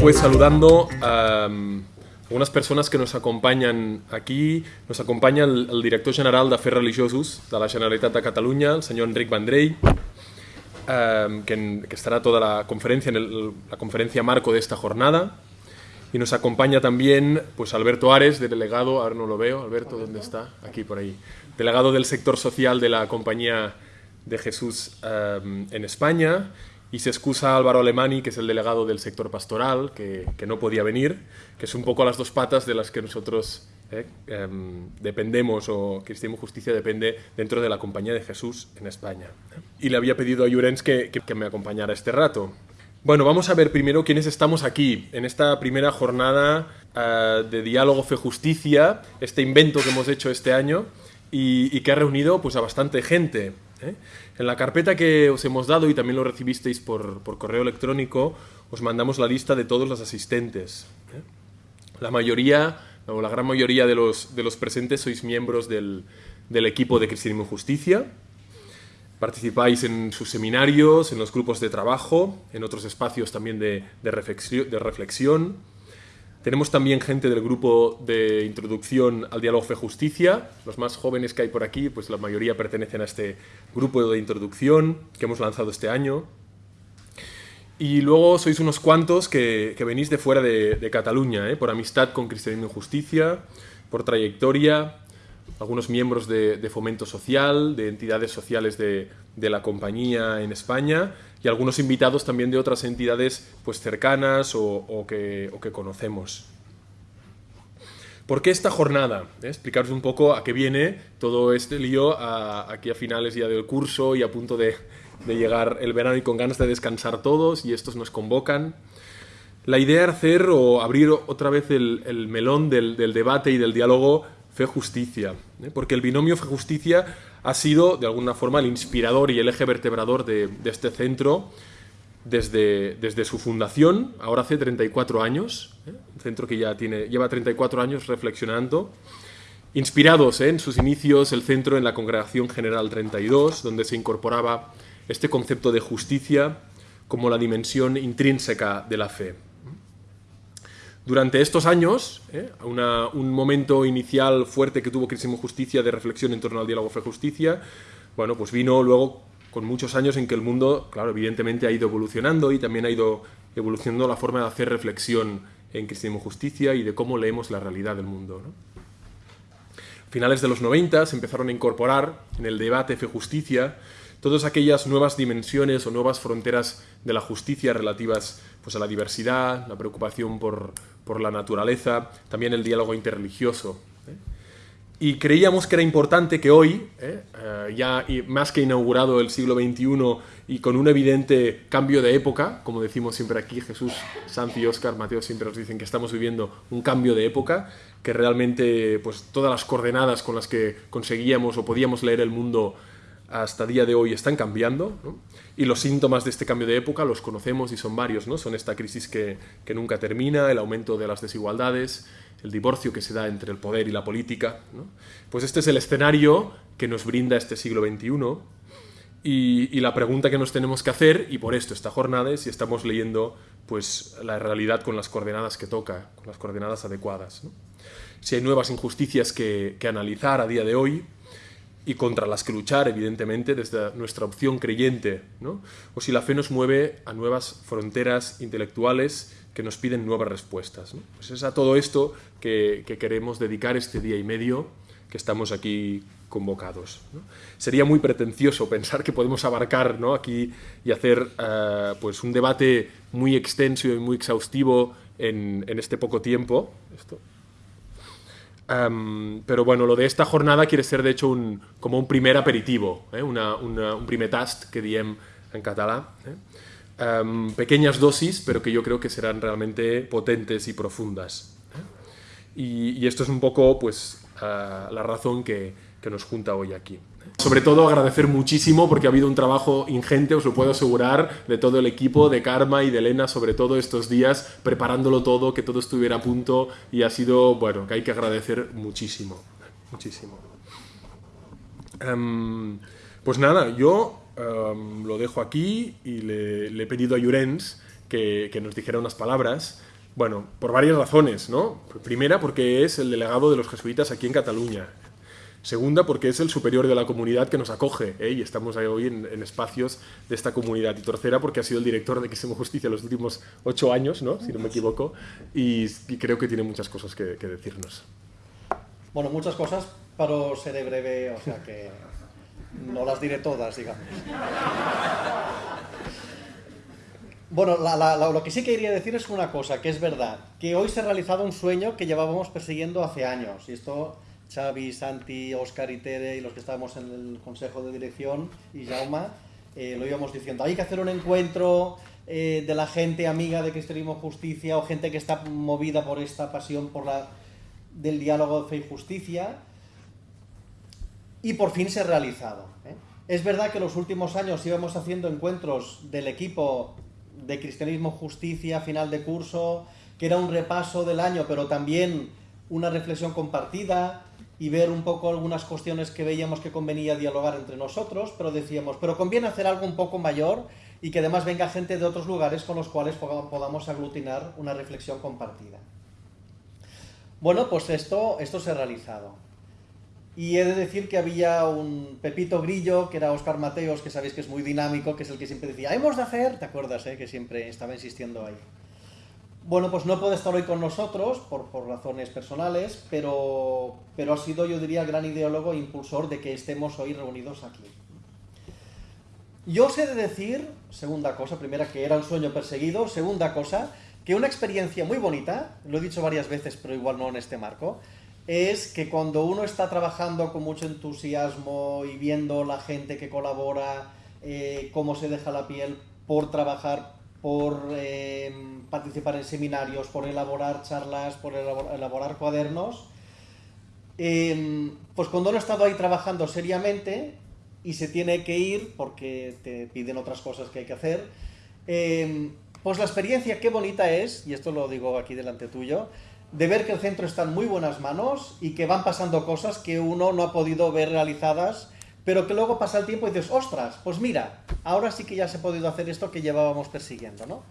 pues saludando a um, algunas personas que nos acompañan aquí. Nos acompaña el, el director general d'Afers Religiosos de la Generalitat de Catalunya, el senyor Enric Vendrell, um, que, que estará toda la conferencia, en el- la conferencia marco de esta jornada. Y nos acompaña también pues Alberto Ares, delegado, ahora no lo veo, Alberto, ¿dónde está? Aquí por ahí. Delegado del sector social de la Compañía de Jesús eh, en España. Y se excusa Álvaro Alemani, que es el delegado del sector pastoral, que, que no podía venir, que es un poco las dos patas de las que nosotros eh, em, dependemos, o Cristianismo Justicia depende dentro de la Compañía de Jesús en España. Y le había pedido a Llorens que, que- que me acompañara este rato. Bueno, vamos a ver primero quiénes estamos aquí en esta primera jornada eh, de diálogo fe justicia, este invento que hemos hecho este año y, y que ha reunido pues a bastante gente. ¿Eh? En la carpeta que os hemos dado y también lo recibisteis por, correo electrónico, os mandamos la lista de todos los asistentes. ¿eh? La mayoría, o la gran mayoría de los, de los presentes sois miembros del, del equipo de Cristianismo y Justicia. Participáis en sus seminarios, en los grupos de trabajo, en otros espacios también de, de reflexión. Tenemos también gente del grupo de introducción al diálogo fe-justicia. Los más jóvenes que hay por aquí, pues la mayoría pertenecen a este grupo de introducción que hemos lanzado este año. Y luego sois unos cuantos que, venís de fuera de, de Cataluña, ¿eh? por amistad con Cristianismo y Justicia, por trayectoria, algunos miembros de, de fomento social, de entidades sociales de, de la compañía en España y algunos invitados también de otras entidades pues, cercanas o, o que, o que conocemos. ¿Por qué esta jornada? ¿Eh? Explicaros un poco a qué viene todo este lío a- aquí a finales ya del curso y a punto de, de llegar el verano y con ganas de descansar todos y estos nos convocan. La idea era hacer o abrir otra vez el, el melón del, del debate y del diálogo fe-justicia, ¿eh? porque el binomio fe-justicia ha sido de alguna forma el inspirador y el eje vertebrador de, este centro desde, desde su fundación, ahora hace 34 años, ¿eh? un centro que ya tiene, lleva 34 años reflexionando, inspirados ¿eh? en sus inicios el centro en la Congregación General 32, donde se incorporaba este concepto de justicia como la dimensión intrínseca de la fe. Durante estos años, ¿eh? un momento inicial fuerte que tuvo Cristianismo Justicia de reflexión en torno al diálogo fe-justicia, bueno, pues vino luego con muchos años en que el mundo, claro, evidentemente ha ido evolucionando y también ha ido evolucionando la forma de hacer reflexión en Cristianismo Justicia y de cómo leemos la realidad del mundo. ¿no? finales de los 90 se empezaron a incorporar en el debate fe-justicia todas aquellas nuevas dimensiones o nuevas fronteras de la justicia relativas pues, a la diversidad, la preocupación por, por la naturaleza, también el diálogo interreligioso. ¿eh? Y creíamos que era importante que hoy, ¿eh? Eh, ya más que inaugurado el siglo XXI y con un evidente cambio de época, como decimos siempre aquí, Jesús, Santi Oscar, Mateo siempre nos dicen que estamos viviendo un cambio de época, que realmente pues, todas las coordenadas con las que conseguíamos o podíamos leer el mundo hasta día de hoy están cambiando y los síntomas de este cambio de época los conocemos y son varios, ¿no? son esta crisis que, que nunca termina, el aumento de las desigualdades, el divorcio que se da entre el poder y la política. Pues este es el escenario que nos brinda este siglo XXI y, la pregunta que nos tenemos que hacer, y por esto esta jornada, es si estamos leyendo pues, la realidad con las coordenadas que toca, con las coordenadas adecuadas. Si hay nuevas injusticias que, que analizar a día de hoy, y contra las que luchar, evidentemente, desde nuestra opción creyente, ¿no? o si la fe nos mueve a nuevas fronteras intelectuales que nos piden nuevas respuestas. ¿no? Pues es a todo esto que, que queremos dedicar este día y medio que estamos aquí convocados. Sería muy pretencioso pensar que podemos abarcar aquí y hacer eh, pues un debate muy extenso y muy exhaustivo en, en este poco tiempo. Esto, Um, pero bueno, lo de esta jornada quiere ser de hecho un, como un primer aperitivo, eh? una, una, un primer tast que diem en català. Eh? Um, pequeñas dosis, pero que yo creo que serán realmente potentes y profundas. ¿eh? Y, y, esto es un poco pues, uh, la razón que, que nos junta hoy aquí. Sobre todo agradecer muchísimo porque ha habido un trabajo ingente, os lo puedo asegurar, de todo el equipo, de Karma y de Elena, sobre todo estos días, preparándolo todo, que todo estuviera a punto y ha sido, bueno, que hay que agradecer muchísimo, muchísimo. Um, pues nada, yo um, lo dejo aquí y le, le, he pedido a Llorens que, que nos dijera unas palabras Bueno, por varias razones, ¿no? Primera, porque es el delegado de los jesuitas aquí en Cataluña. Segunda, porque es el superior de la comunidad que nos acoge ¿eh? y estamos ahí hoy en, espacios de esta comunidad. Y tercera, porque ha sido el director de Quisimo Justicia los últimos ocho años, ¿no? si no me equivoco, y, creo que tiene muchas cosas que, que, decirnos. Bueno, muchas cosas, pero seré breve, o sea que no las diré todas, digamos. Bueno, lo que sí quería decir es una cosa, que es verdad, que hoy se ha realizado un sueño que llevábamos persiguiendo hace años, y esto Xavi, Santi, Oscar y Tere y los que estábamos en el consejo de dirección y Jauma, eh, lo íbamos diciendo, hay que hacer un encuentro eh, de la gente amiga de Cristianismo Justicia o gente que está movida por esta pasión por la, del diálogo de fe y justicia, y por fin se ha realizado. ¿eh? Es verdad que los últimos años íbamos haciendo encuentros del equipo de Cristianismo Justicia, final de curso, que era un repaso del año, pero también una reflexión compartida y ver un poco algunas cuestiones que veíamos que convenía dialogar entre nosotros, pero decíamos, pero conviene hacer algo un poco mayor y que además venga gente de otros lugares con los cuales podamos aglutinar una reflexión compartida. Bueno, pues esto, esto se ha realizado. Y he de decir que había un Pepito Grillo, que era Oscar Mateos, que sabéis que es muy dinámico, que es el que siempre decía, hemos de hacer, ¿te acuerdas? Eh? Que siempre estaba insistiendo ahí. Bueno, pues no puede estar hoy con nosotros por, razones personales, pero, pero ha sido, yo diría, gran ideólogo e impulsor de que estemos hoy reunidos aquí. Yo os he de decir, segunda cosa, primera que era un sueño perseguido, segunda cosa, que una experiencia muy bonita, lo he dicho varias veces, pero igual no en este marco, es que cuando uno está trabajando con mucho entusiasmo y viendo la gente que colabora, eh, cómo se deja la piel por trabajar, por eh, participar en seminarios, por elaborar charlas, por elaborar, cuadernos, em, pues cuando uno ha estado ahí trabajando seriamente y se tiene que ir porque te piden otras cosas que hay que hacer, em, pues la experiencia qué bonita es, y esto lo digo aquí delante tuyo, de ver que el centro está en muy buenas manos y que van pasando cosas que uno no ha podido ver realizadas, pero que luego pasa el tiempo y dices, ostras, pues mira, ahora sí que ya se ha podido hacer esto que llevábamos persiguiendo, ¿no?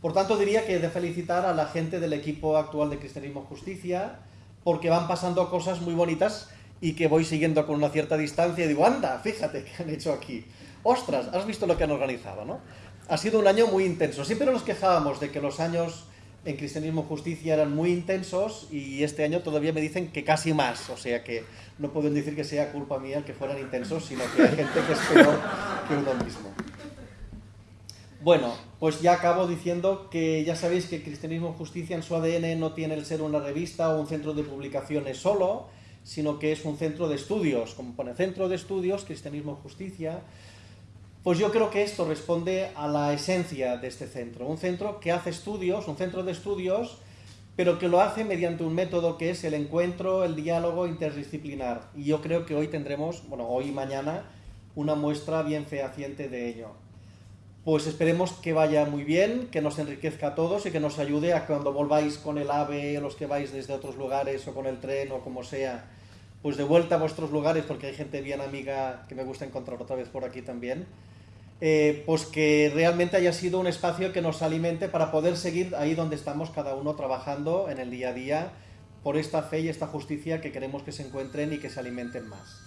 Por tanto, diría que de felicitar a la gente del equipo actual de Cristianismo Justicia, porque van pasando cosas muy bonitas y que voy siguiendo con una cierta distancia y digo, anda, fíjate qué han hecho aquí. Ostras, has visto lo que han organizado, ¿no? Ha sido un año muy intenso. Siempre nos quejábamos de que los años en Cristianismo Justicia eran muy intensos y este año todavía me dicen que casi más, o sea que no pueden decir que sea culpa mía el que fueran intensos, sino que hay gente que es peor que uno mismo. Bueno, pues ya acabo diciendo que ya sabéis que Cristianismo Justicia en su ADN no tiene el ser una revista o un centro de publicaciones solo, sino que es un centro de estudios, como pone Centro de Estudios, Cristianismo Justicia, pues yo creo que esto responde a la esencia de este centro. Un centro que hace estudios, un centro de estudios, pero que lo hace mediante un método que es el encuentro, el diálogo interdisciplinar. Y yo creo que hoy tendremos, bueno, hoy y mañana, una muestra bien fehaciente de ello. Pues esperemos que vaya muy bien, que nos enriquezca a todos y que nos ayude a cuando volváis con el AVE, los que vais desde otros lugares o con el tren o como sea, pues de vuelta a vuestros lugares, porque hay gente bien amiga que me gusta encontrar otra vez por aquí también eh, pues que realmente haya sido un espacio que nos alimente para poder seguir ahí donde estamos cada uno trabajando en el día a día por esta fe y esta justicia que queremos que se encuentren y que se alimenten más.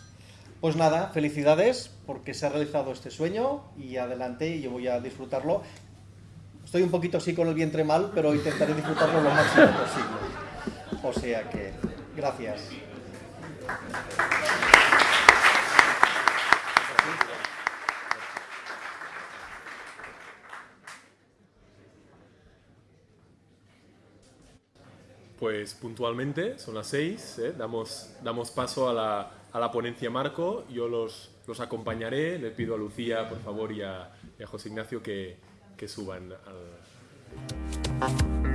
Pues nada, felicidades porque se ha realizado este sueño y adelante y yo voy a disfrutarlo. Estoy un poquito así con el vientre mal, pero intentaré disfrutarlo lo máximo posible. O sea que, gracias. Pues puntualmente, son las seis, ¿eh? damos, damos paso a la, a la, ponencia Marco, yo los, los acompañaré, le pido a Lucía, por favor, y a, a José Ignacio que, que suban al...